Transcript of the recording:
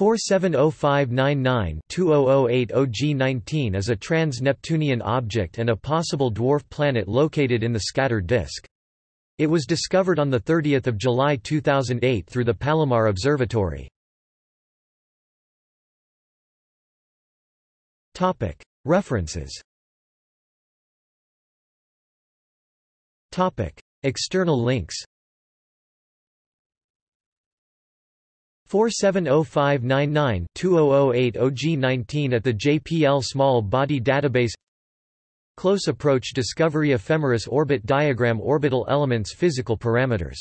470599-2008 OG19 is a trans-Neptunian object and a possible dwarf planet located in the scattered disk. It was discovered on 30 July 2008 through the Palomar Observatory. References External links 470599-2008 OG19 at the JPL Small Body Database. Close Approach Discovery Ephemeris Orbit Diagram Orbital Elements Physical Parameters